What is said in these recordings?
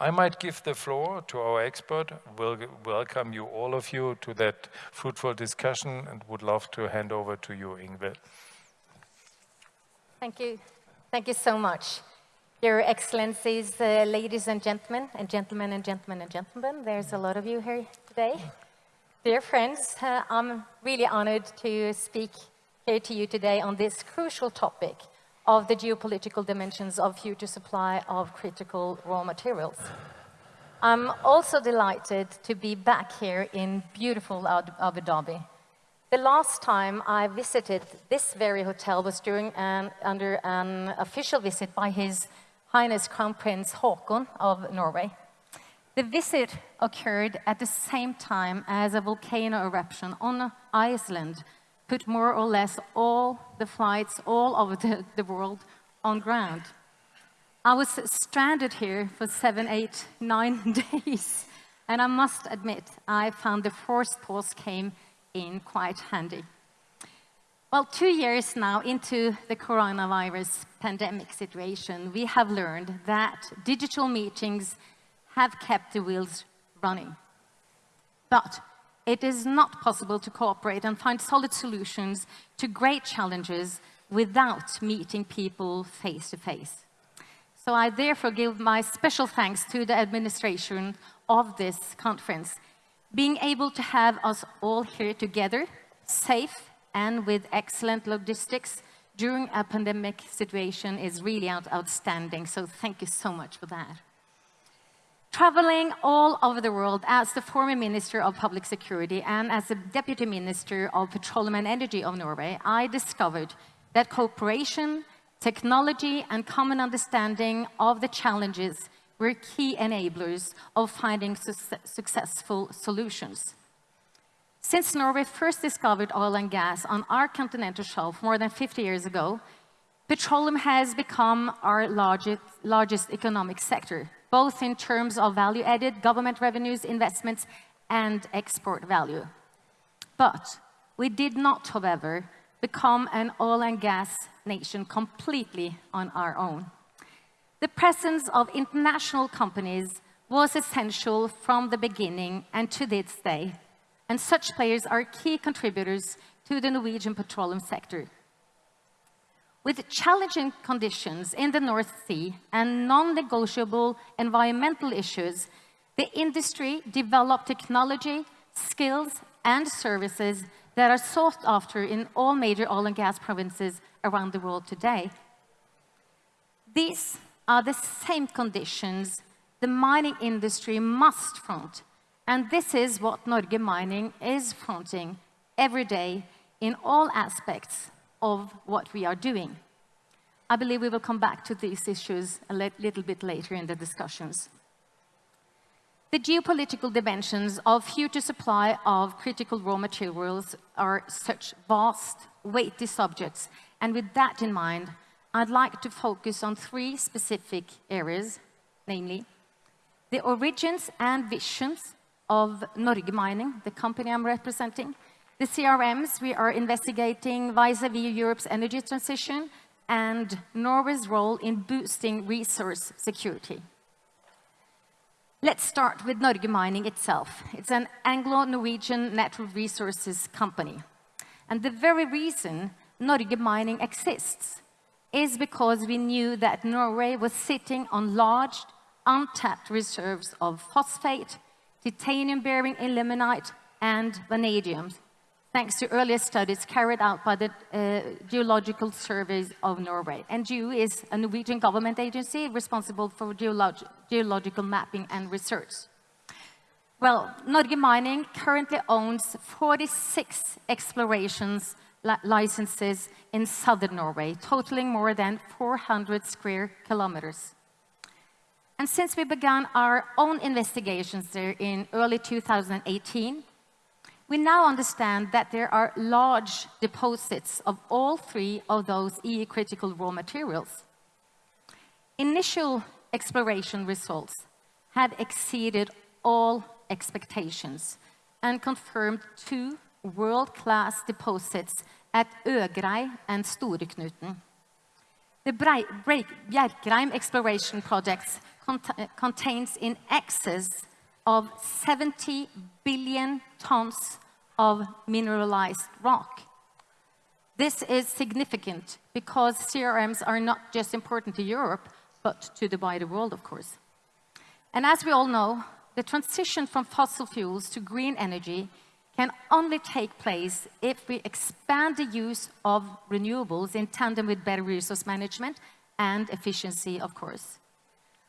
I might give the floor to our expert. We'll welcome you, all of you, to that fruitful discussion and would love to hand over to you, Ingvild. Thank you. Thank you so much. Your Excellencies, uh, ladies and gentlemen, and gentlemen and gentlemen and gentlemen, there's a lot of you here today. Dear friends, uh, I'm really honored to speak here to you today on this crucial topic of the geopolitical dimensions of future supply of critical raw materials. I'm also delighted to be back here in beautiful Abu Dhabi. The last time I visited this very hotel was during an, under an official visit by His Highness Crown Prince Haakon of Norway. The visit occurred at the same time as a volcano eruption on Iceland put more or less all the flights all over the, the world on ground. I was stranded here for seven, eight, nine days, and I must admit, I found the forced pause came in quite handy. Well, two years now into the coronavirus pandemic situation, we have learned that digital meetings have kept the wheels running. But it is not possible to cooperate and find solid solutions to great challenges without meeting people face to face. So I therefore give my special thanks to the administration of this conference. Being able to have us all here together, safe and with excellent logistics during a pandemic situation is really out outstanding. So thank you so much for that. Traveling all over the world as the former Minister of Public Security and as the Deputy Minister of Petroleum and Energy of Norway, I discovered that cooperation, technology and common understanding of the challenges were key enablers of finding su successful solutions. Since Norway first discovered oil and gas on our continental shelf more than 50 years ago, petroleum has become our largest, largest economic sector, both in terms of value-added government revenues, investments, and export value. But we did not, however, become an oil and gas nation completely on our own. The presence of international companies was essential from the beginning and to this day and such players are key contributors to the Norwegian petroleum sector. With challenging conditions in the North Sea and non-negotiable environmental issues, the industry developed technology, skills and services that are sought after in all major oil and gas provinces around the world today. These are the same conditions the mining industry must front and this is what Norge Mining is fronting every day in all aspects of what we are doing. I believe we will come back to these issues a little bit later in the discussions. The geopolitical dimensions of future supply of critical raw materials are such vast, weighty subjects, and with that in mind, I'd like to focus on three specific areas, namely the origins and visions of Norge Mining, the company I'm representing. The CRMs we are investigating vis-à-vis -vis Europe's energy transition and Norway's role in boosting resource security. Let's start with Norge Mining itself. It's an Anglo-Norwegian natural resources company. And the very reason Norge Mining exists is because we knew that Norway was sitting on large, untapped reserves of phosphate, titanium-bearing ilmenite, and vanadium, thanks to earlier studies carried out by the uh, Geological Surveys of Norway. NGU is a Norwegian government agency responsible for geolog geological mapping and research. Well, Norge Mining currently owns 46 explorations li licenses in southern Norway, totaling more than 400 square kilometers. And since we began our own investigations there in early 2018, we now understand that there are large deposits of all three of those EU critical raw materials. Initial exploration results have exceeded all expectations and confirmed two world-class deposits at Øgrei and Storeknuten. The Bjerkreim exploration project cont contains in excess of 70 billion tons of mineralized rock. This is significant because CRMs are not just important to Europe, but to the wider world, of course. And as we all know, the transition from fossil fuels to green energy can only take place if we expand the use of renewables in tandem with better resource management and efficiency, of course.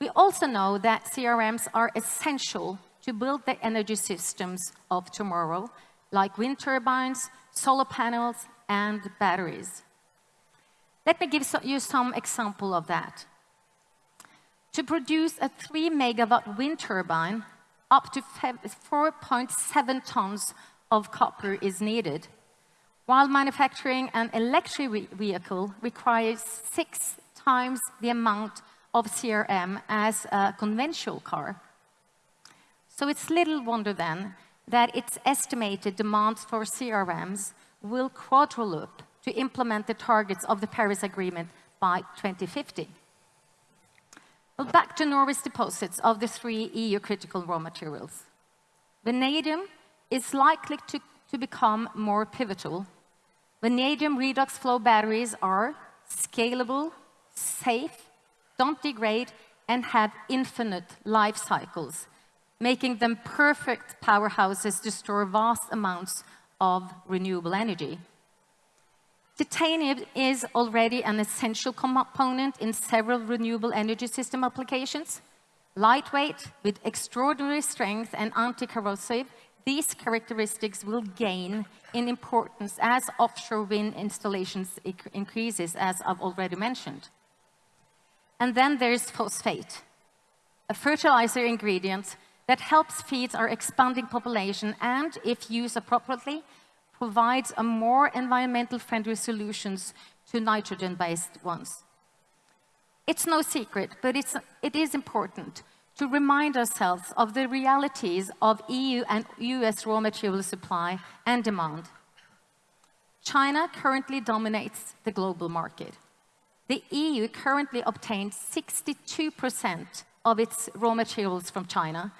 We also know that CRMs are essential to build the energy systems of tomorrow, like wind turbines, solar panels, and batteries. Let me give you some example of that. To produce a 3 megawatt wind turbine, up to 4.7 tons of copper is needed, while manufacturing an electric vehicle requires six times the amount of CRM as a conventional car. So it's little wonder then that its estimated demands for CRMs will quadruple to implement the targets of the Paris Agreement by 2050. Well, back to Norway's deposits of the three EU critical raw materials. Vanadium is likely to, to become more pivotal. Vanadium redox flow batteries are scalable, safe, don't degrade, and have infinite life cycles, making them perfect powerhouses to store vast amounts of renewable energy. Titanium is already an essential component in several renewable energy system applications. Lightweight, with extraordinary strength and anti-corrosive, these characteristics will gain in importance as offshore wind installations increases, as I've already mentioned. And then there's phosphate, a fertilizer ingredient that helps feed our expanding population and, if used appropriately, provides a more environmental friendly solutions to nitrogen-based ones. It's no secret, but it's, it is important to remind ourselves of the realities of EU and US raw material supply and demand. China currently dominates the global market. The EU currently obtains 62% of its raw materials from China,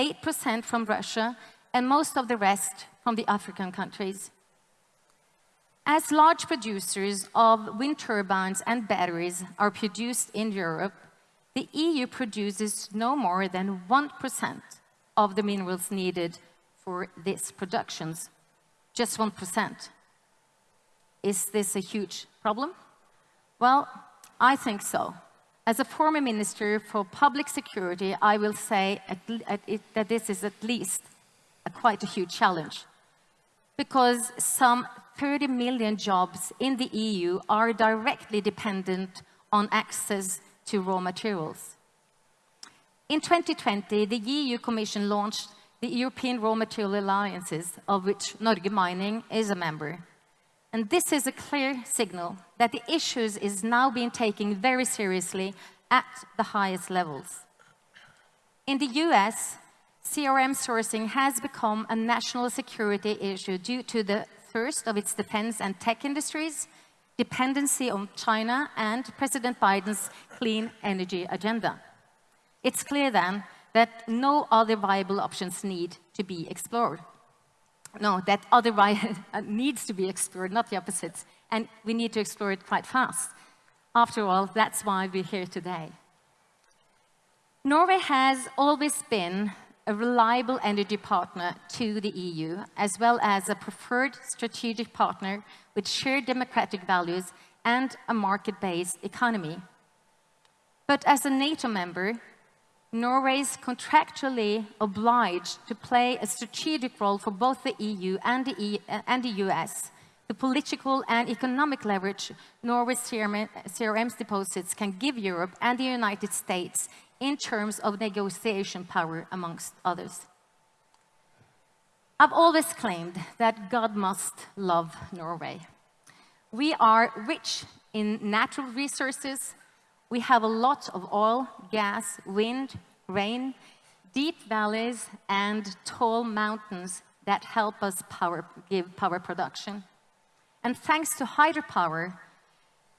8% from Russia, and most of the rest from the African countries. As large producers of wind turbines and batteries are produced in Europe, the EU produces no more than 1% of the minerals needed for these productions. Just 1%. Is this a huge problem? Well, I think so. As a former minister for public security, I will say at, at it, that this is at least a quite a huge challenge because some 30 million jobs in the EU are directly dependent on access to raw materials. In 2020, the EU Commission launched the European Raw Material Alliances, of which Norge Mining is a member. And this is a clear signal that the issues is now being taken very seriously at the highest levels. In the US, CRM sourcing has become a national security issue due to the thirst of its defense and tech industries, dependency on China, and President Biden's clean energy agenda. It's clear then that no other viable options need to be explored. No, that other uh, needs to be explored, not the opposite. And we need to explore it quite fast. After all, that's why we're here today. Norway has always been a reliable energy partner to the EU, as well as a preferred strategic partner with shared democratic values and a market-based economy. But as a NATO member, Norway is contractually obliged to play a strategic role for both the EU and the, e uh, and the US. The political and economic leverage Norway's CRM, CRM's deposits can give Europe and the United States in terms of negotiation power, amongst others. I've always claimed that God must love Norway. We are rich in natural resources. We have a lot of oil, gas, wind, rain, deep valleys, and tall mountains that help us power, give power production. And thanks to hydropower,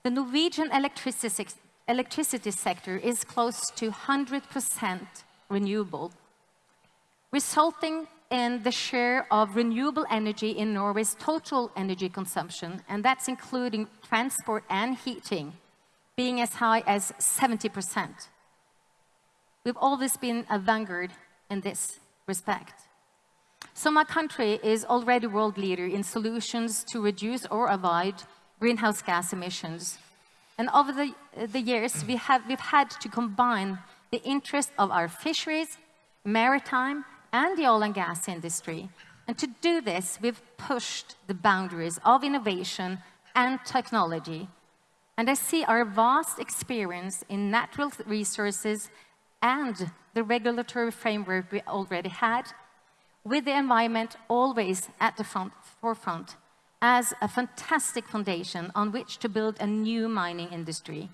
The Norwegian electricity, electricity sector is close to 100% renewable, resulting in the share of renewable energy in Norway's total energy consumption, and that's including transport and heating, being as high as 70%. We've always been a vanguard in this respect. So my country is already a world leader in solutions to reduce or avoid greenhouse gas emissions. And over the, the years, we have, we've had to combine the interest of our fisheries, maritime, and the oil and gas industry. And to do this, we've pushed the boundaries of innovation and technology. And I see our vast experience in natural resources and the regulatory framework we already had, with the environment always at the front, forefront, as a fantastic foundation on which to build a new mining industry,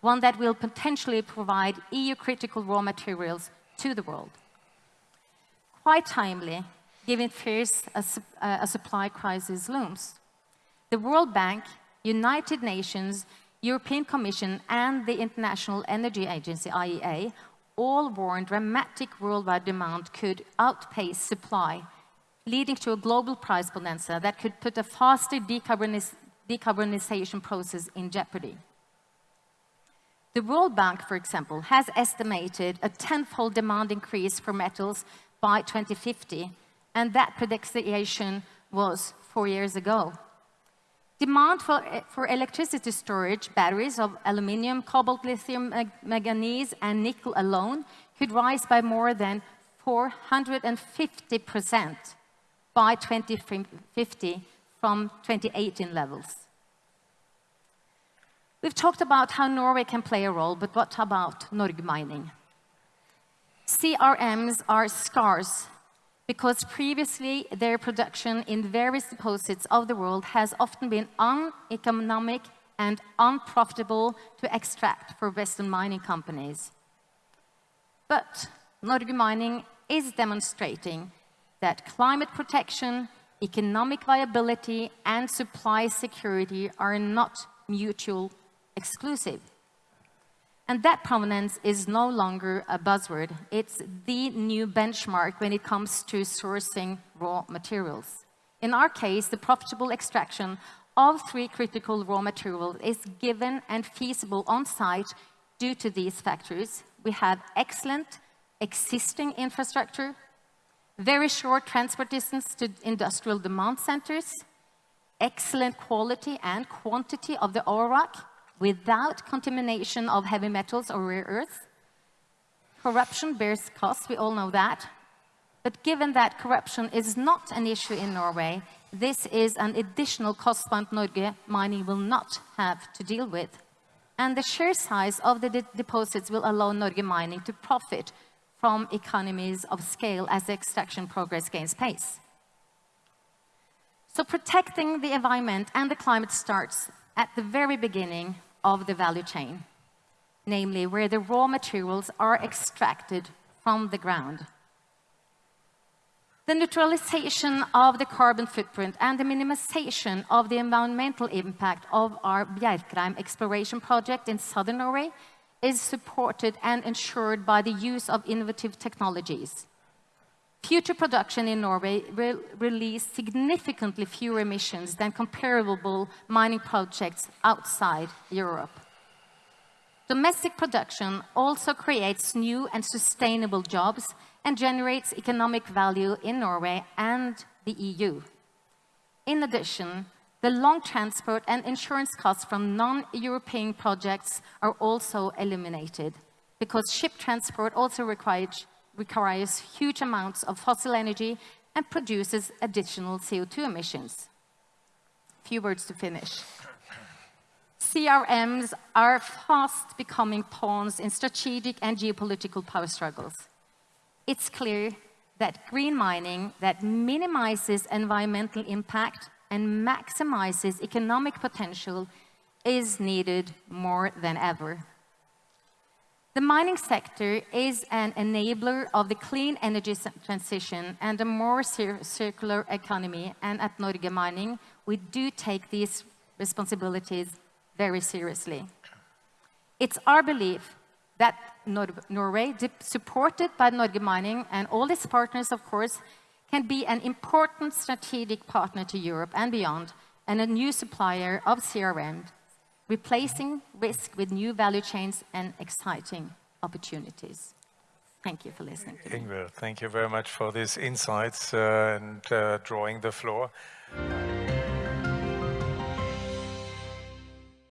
one that will potentially provide EU critical raw materials to the world. Quite timely, given fears uh, a, uh, a supply crisis looms. The World Bank, United Nations, European Commission and the International Energy Agency, IEA, all warned dramatic worldwide demand could outpace supply, leading to a global price bonanza that could put a faster decarbonis decarbonization process in jeopardy. The World Bank, for example, has estimated a tenfold demand increase for metals by 2050, and that prediction was four years ago. Demand for, eh, for electricity storage, batteries of aluminium, cobalt, lithium, manganese, and nickel alone could rise by more than 450% by 2050 from 2018 levels. We've talked about how Norway can play a role, but what about Norge Mining? CRMs are scarce because previously their production in various deposits of the world has often been uneconomic and unprofitable to extract for Western mining companies. But Norge Mining is demonstrating that climate protection, economic viability and supply security are not mutual exclusive. And that provenance is no longer a buzzword. It's the new benchmark when it comes to sourcing raw materials. In our case, the profitable extraction of three critical raw materials is given and feasible on site due to these factors. We have excellent existing infrastructure, very short transport distance to industrial demand centers, excellent quality and quantity of the rock, without contamination of heavy metals or rare earths. Corruption bears costs, we all know that. But given that corruption is not an issue in Norway, this is an additional cost point Norge mining will not have to deal with. And the sheer size of the de deposits will allow Norge mining to profit from economies of scale as the extraction progress gains pace. So protecting the environment and the climate starts at the very beginning of the value chain, namely where the raw materials are extracted from the ground. The neutralization of the carbon footprint and the minimization of the environmental impact of our Bjerkreim exploration project in southern Norway is supported and ensured by the use of innovative technologies. Future production in Norway will release significantly fewer emissions than comparable mining projects outside Europe. Domestic production also creates new and sustainable jobs and generates economic value in Norway and the EU. In addition, the long transport and insurance costs from non-European projects are also eliminated because ship transport also requires requires huge amounts of fossil energy and produces additional CO2 emissions. Few words to finish. CRMs are fast becoming pawns in strategic and geopolitical power struggles. It's clear that green mining that minimizes environmental impact and maximizes economic potential is needed more than ever. The mining sector is an enabler of the clean energy transition and a more cir circular economy. And at Norge Mining, we do take these responsibilities very seriously. It's our belief that Nor Norway, supported by Norge Mining and all its partners, of course, can be an important strategic partner to Europe and beyond, and a new supplier of CRM, replacing risk with new value chains and exciting opportunities. Thank you for listening to Ingvild, thank you very much for these insights uh, and uh, drawing the floor.